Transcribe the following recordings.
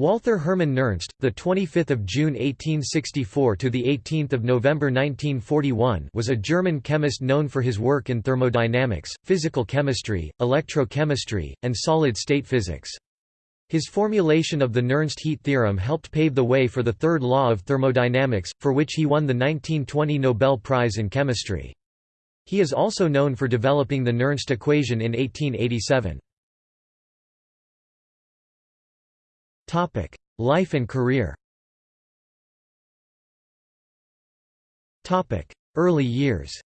Walther Hermann Nernst, the 25th of June 1864 to the 18th of November 1941, was a German chemist known for his work in thermodynamics, physical chemistry, electrochemistry, and solid-state physics. His formulation of the Nernst heat theorem helped pave the way for the third law of thermodynamics, for which he won the 1920 Nobel Prize in Chemistry. He is also known for developing the Nernst equation in 1887. Life and career Topic: Early years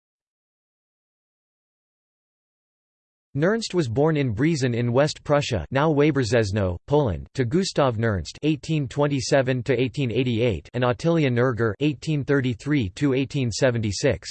Nernst was born in Brießen in West Prussia now Wałbrzeszno, Poland to Gustav Nernst (1827–1888) and Ottilia Nerger (1833–1876).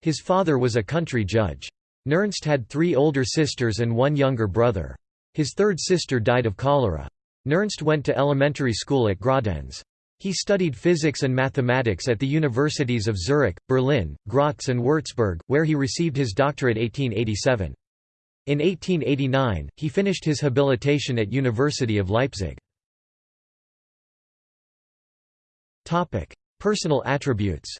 His father was a country judge. Nernst had three older sisters and one younger brother. His third sister died of cholera. Nernst went to elementary school at Graudenz. He studied physics and mathematics at the universities of Zurich, Berlin, Graz and Würzburg, where he received his doctorate 1887. In 1889, he finished his habilitation at University of Leipzig. Personal attributes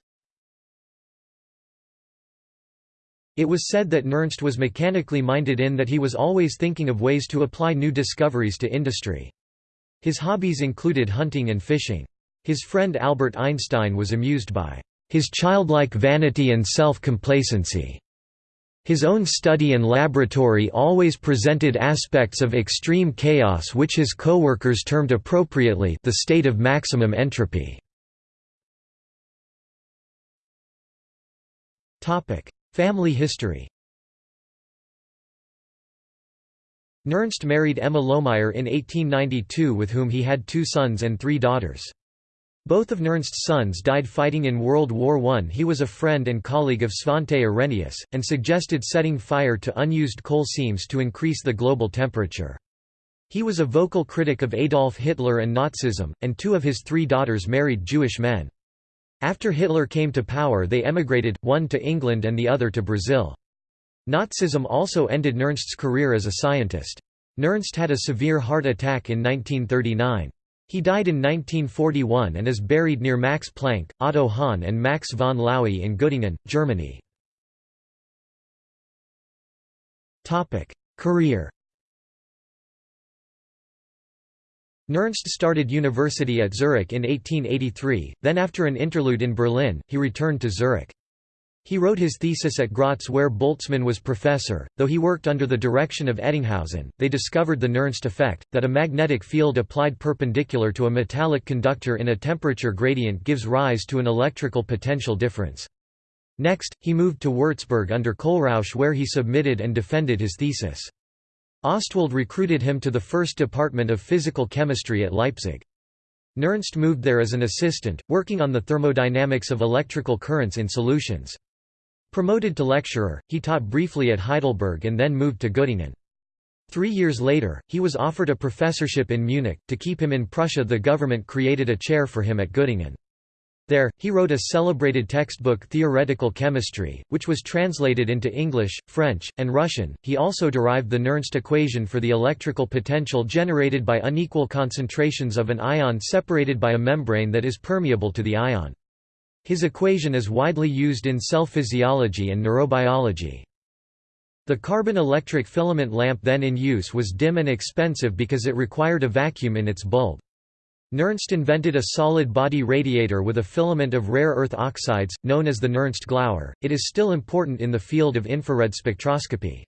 It was said that Nernst was mechanically minded in that he was always thinking of ways to apply new discoveries to industry. His hobbies included hunting and fishing. His friend Albert Einstein was amused by his childlike vanity and self-complacency. His own study and laboratory always presented aspects of extreme chaos which his co-workers termed appropriately the state of maximum entropy. Family history Nernst married Emma Lohmeyer in 1892 with whom he had two sons and three daughters. Both of Nernst's sons died fighting in World War I. He was a friend and colleague of Svante Arrhenius, and suggested setting fire to unused coal seams to increase the global temperature. He was a vocal critic of Adolf Hitler and Nazism, and two of his three daughters married Jewish men. After Hitler came to power they emigrated, one to England and the other to Brazil. Nazism also ended Nernst's career as a scientist. Nernst had a severe heart attack in 1939. He died in 1941 and is buried near Max Planck, Otto Hahn and Max von Laue in Göttingen, Germany. Career Nernst started university at Zurich in 1883, then after an interlude in Berlin, he returned to Zurich. He wrote his thesis at Graz where Boltzmann was professor, though he worked under the direction of Ettingshausen. They discovered the Nernst effect, that a magnetic field applied perpendicular to a metallic conductor in a temperature gradient gives rise to an electrical potential difference. Next, he moved to Würzburg under Kohlrausch where he submitted and defended his thesis. Ostwald recruited him to the first department of physical chemistry at Leipzig. Nernst moved there as an assistant, working on the thermodynamics of electrical currents in solutions. Promoted to lecturer, he taught briefly at Heidelberg and then moved to Göttingen. Three years later, he was offered a professorship in Munich. To keep him in Prussia, the government created a chair for him at Göttingen. There, he wrote a celebrated textbook Theoretical Chemistry, which was translated into English, French, and Russian. He also derived the Nernst equation for the electrical potential generated by unequal concentrations of an ion separated by a membrane that is permeable to the ion. His equation is widely used in cell physiology and neurobiology. The carbon electric filament lamp then in use was dim and expensive because it required a vacuum in its bulb. Nernst invented a solid body radiator with a filament of rare earth oxides, known as the Nernst Glower. It is still important in the field of infrared spectroscopy.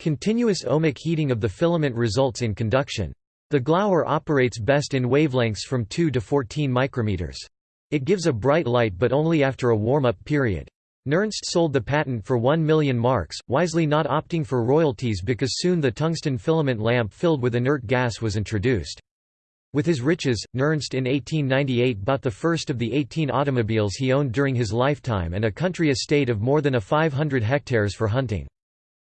Continuous ohmic heating of the filament results in conduction. The Glower operates best in wavelengths from 2 to 14 micrometers. It gives a bright light but only after a warm-up period. Nernst sold the patent for 1 million marks, wisely not opting for royalties because soon the tungsten filament lamp filled with inert gas was introduced. With his riches, Nernst in 1898 bought the first of the 18 automobiles he owned during his lifetime and a country estate of more than a 500 hectares for hunting.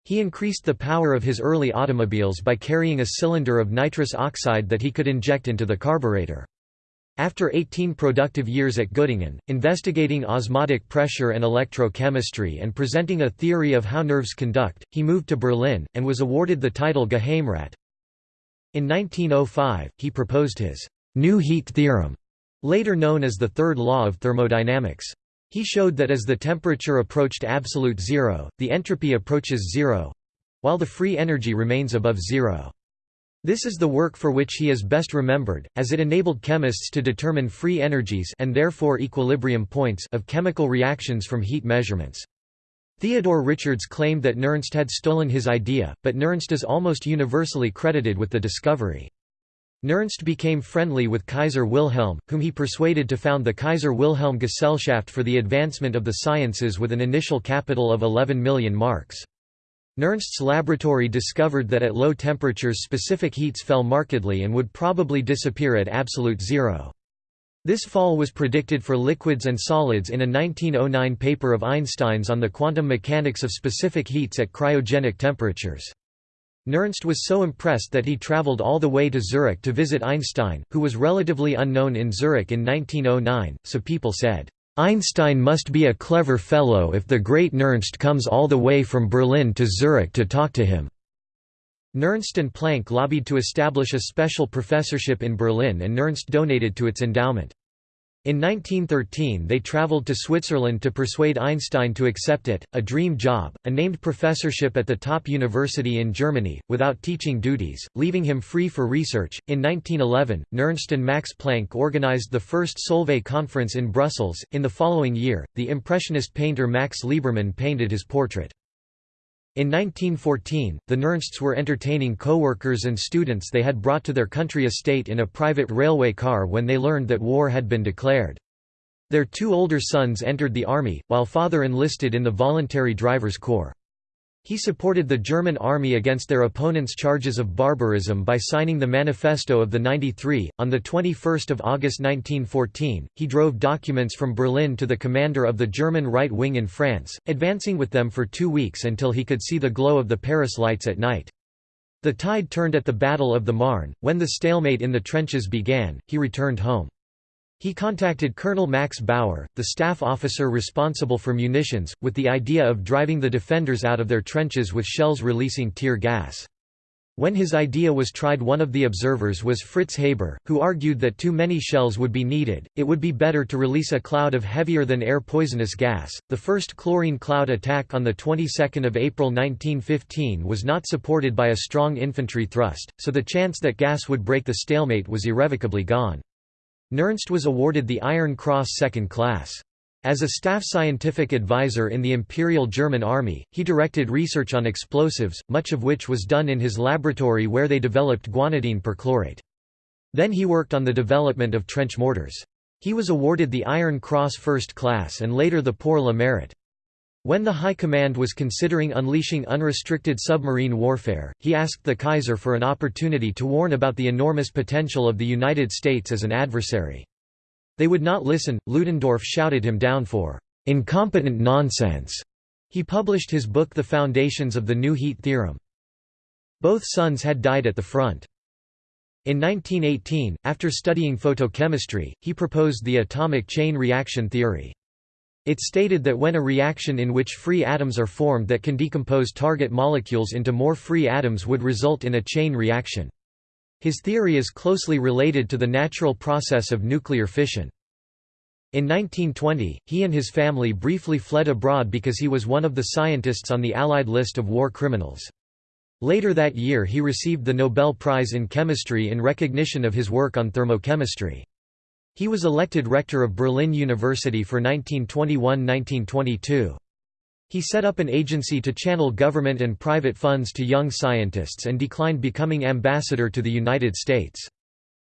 He increased the power of his early automobiles by carrying a cylinder of nitrous oxide that he could inject into the carburetor. After 18 productive years at Göttingen, investigating osmotic pressure and electrochemistry and presenting a theory of how nerves conduct, he moved to Berlin, and was awarded the title Geheimrat. In 1905, he proposed his new heat theorem, later known as the third law of thermodynamics. He showed that as the temperature approached absolute zero, the entropy approaches zero—while the free energy remains above zero. This is the work for which he is best remembered, as it enabled chemists to determine free energies and therefore equilibrium points of chemical reactions from heat measurements. Theodore Richards claimed that Nernst had stolen his idea, but Nernst is almost universally credited with the discovery. Nernst became friendly with Kaiser Wilhelm, whom he persuaded to found the Kaiser Wilhelm Gesellschaft for the Advancement of the Sciences with an initial capital of 11 million marks. Nernst's laboratory discovered that at low temperatures specific heats fell markedly and would probably disappear at absolute zero. This fall was predicted for liquids and solids in a 1909 paper of Einstein's on the quantum mechanics of specific heats at cryogenic temperatures. Nernst was so impressed that he traveled all the way to Zurich to visit Einstein, who was relatively unknown in Zurich in 1909, so people said, "'Einstein must be a clever fellow if the great Nernst comes all the way from Berlin to Zurich to talk to him." Nernst and Planck lobbied to establish a special professorship in Berlin and Nernst donated to its endowment. In 1913 they traveled to Switzerland to persuade Einstein to accept it, a dream job, a named professorship at the top university in Germany, without teaching duties, leaving him free for research. In 1911, Nernst and Max Planck organized the first Solvay conference in Brussels. In the following year, the Impressionist painter Max Liebermann painted his portrait. In 1914, the Nernsts were entertaining co-workers and students they had brought to their country estate in a private railway car when they learned that war had been declared. Their two older sons entered the army, while father enlisted in the voluntary drivers' corps. He supported the German army against their opponents' charges of barbarism by signing the Manifesto of the 93. On the 21st of August 1914, he drove documents from Berlin to the commander of the German right wing in France, advancing with them for two weeks until he could see the glow of the Paris lights at night. The tide turned at the Battle of the Marne. When the stalemate in the trenches began, he returned home. He contacted Colonel Max Bauer, the staff officer responsible for munitions, with the idea of driving the defenders out of their trenches with shells releasing tear gas. When his idea was tried one of the observers was Fritz Haber, who argued that too many shells would be needed, it would be better to release a cloud of heavier than air poisonous gas. The first chlorine cloud attack on the 22nd of April 1915 was not supported by a strong infantry thrust, so the chance that gas would break the stalemate was irrevocably gone. Nernst was awarded the Iron Cross Second Class. As a staff scientific advisor in the Imperial German Army, he directed research on explosives, much of which was done in his laboratory where they developed guanidine perchlorate. Then he worked on the development of trench mortars. He was awarded the Iron Cross First Class and later the Pour le Mérite. When the High Command was considering unleashing unrestricted submarine warfare, he asked the Kaiser for an opportunity to warn about the enormous potential of the United States as an adversary. They would not listen, Ludendorff shouted him down for "...incompetent nonsense." He published his book The Foundations of the New Heat Theorem. Both sons had died at the front. In 1918, after studying photochemistry, he proposed the atomic chain reaction theory. It stated that when a reaction in which free atoms are formed that can decompose target molecules into more free atoms would result in a chain reaction. His theory is closely related to the natural process of nuclear fission. In 1920, he and his family briefly fled abroad because he was one of the scientists on the Allied list of war criminals. Later that year he received the Nobel Prize in Chemistry in recognition of his work on thermochemistry. He was elected rector of Berlin University for 1921–1922. He set up an agency to channel government and private funds to young scientists and declined becoming ambassador to the United States.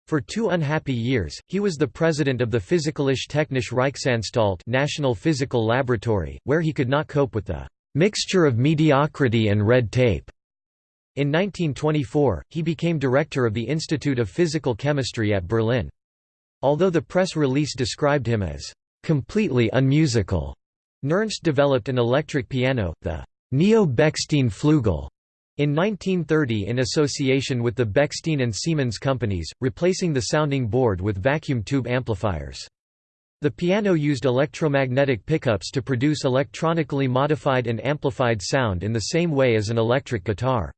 For two unhappy years, he was the president of the Physikalische Technische Reichsanstalt National Physical Laboratory, where he could not cope with the "...mixture of mediocrity and red tape." In 1924, he became director of the Institute of Physical Chemistry at Berlin. Although the press release described him as completely unmusical, Nernst developed an electric piano, the Neo-Bechstein Flügel, in 1930 in association with the Bechstein and Siemens companies, replacing the sounding board with vacuum tube amplifiers. The piano used electromagnetic pickups to produce electronically modified and amplified sound in the same way as an electric guitar.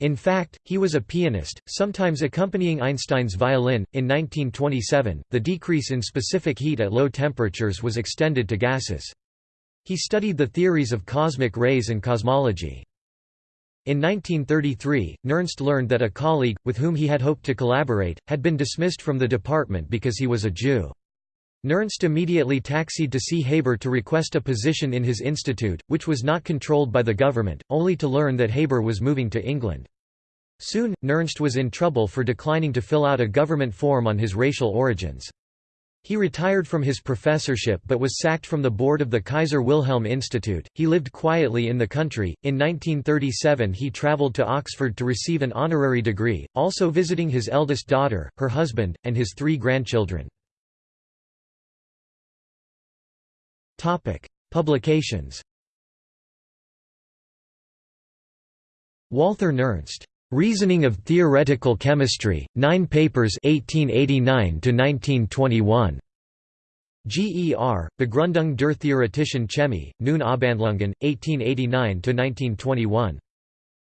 In fact, he was a pianist, sometimes accompanying Einstein's violin. In 1927, the decrease in specific heat at low temperatures was extended to gases. He studied the theories of cosmic rays and cosmology. In 1933, Nernst learned that a colleague, with whom he had hoped to collaborate, had been dismissed from the department because he was a Jew. Nernst immediately taxied to see Haber to request a position in his institute, which was not controlled by the government, only to learn that Haber was moving to England. Soon, Nernst was in trouble for declining to fill out a government form on his racial origins. He retired from his professorship but was sacked from the board of the Kaiser Wilhelm Institute. He lived quietly in the country. In 1937, he traveled to Oxford to receive an honorary degree, also visiting his eldest daughter, her husband, and his three grandchildren. Topic: Publications. Walther Nernst. Reasoning of Theoretical Chemistry, 9 papers 1889 to 1921. GER, Begründung der theoretischen Chemie, nun Abhandlungen, 1889–1921.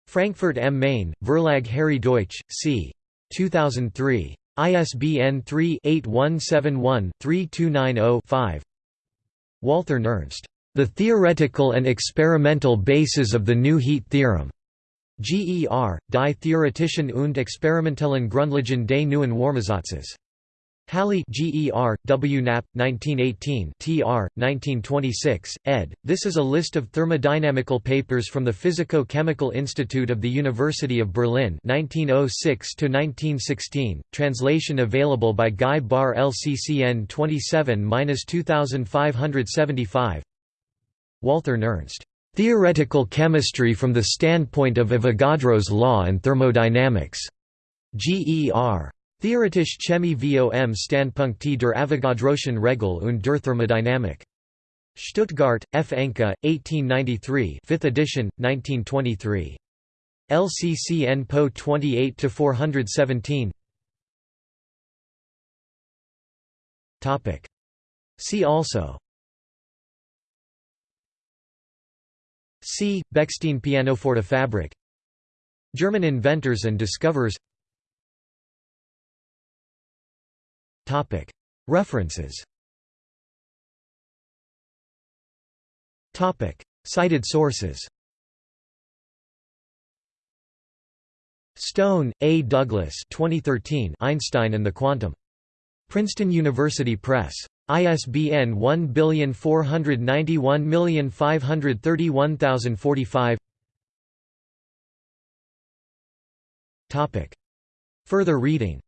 Frankfurt am Main, Verlag Harri Deutsch, c. 2003. ISBN 3-8171-3290-5 Walther Nernst. The Theoretical and Experimental Basis of the New Heat Theorem. GER, Die Theoretischen und experimentellen Grundlagen des neuen Wärmesatzes. Halle GER, W. Knapp, 1918 tr. 1926, ed. This is a list of thermodynamical papers from the Physico-Chemical Institute of the University of Berlin 1906–1916, translation available by Guy Barr LCCN 27-2575 Walther Nernst. Theoretical Chemistry from the Standpoint of Avogadro's Law and Thermodynamics. GER. Theoretische Chemie vom Standpunkte der Avogadroschen Regel und der Thermodynamik. Stuttgart, F. Enke, 1893 5th edition, 1923. LCCN Po 28-417 See also C. Bechstein pianoforte fabric German inventors and discoverers References. Cited sources. Stone, A. Douglas 2013 Einstein and the Quantum. Princeton University Press. ISBN 1491531045 Further reading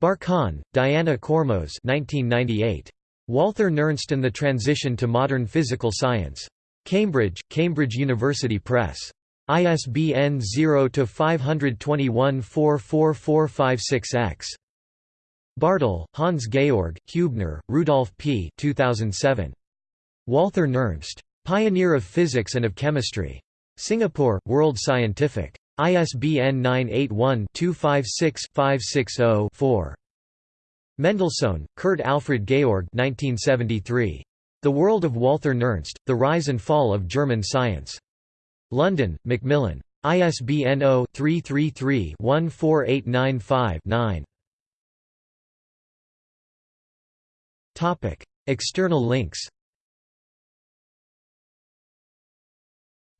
Barkan, Diana Kormos 1998. Walther Nernst and the Transition to Modern Physical Science. Cambridge, Cambridge University Press. ISBN 0-521-44456-X. Bartel, Hans Georg, Huebener, Rudolf P. 2007. Walther Nernst. Pioneer of Physics and of Chemistry. Singapore, World Scientific. ISBN 981-256-560-4. Mendelssohn, Kurt Alfred Georg 1973. The World of Walther Nernst, The Rise and Fall of German Science. London, Macmillan. ISBN 0-333-14895-9. External links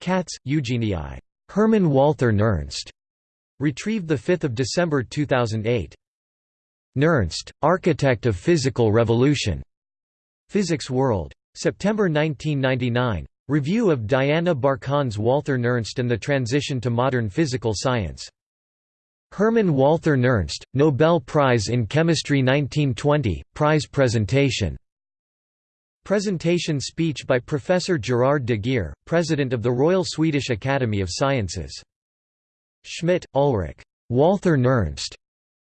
Katz, Eugenie Hermann Walther Nernst, retrieved 5 December 2008. Nernst, Architect of Physical Revolution. Physics World. September 1999. Review of Diana Barkan's Walther Nernst and the Transition to Modern Physical Science. Hermann Walther Nernst, Nobel Prize in Chemistry 1920, prize presentation. Presentation speech by Professor Gerard de Geer, President of the Royal Swedish Academy of Sciences. Schmidt, Ulrich. Walther Nernst.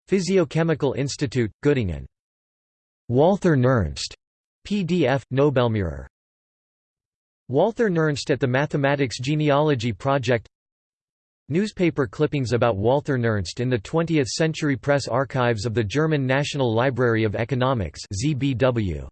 Physiochemical Institute, Göttingen. Walther Nernst. PDF, Nobelmurer. Walther Nernst at the Mathematics Genealogy Project Newspaper clippings about Walther Nernst in the 20th Century Press Archives of the German National Library of Economics ZBW.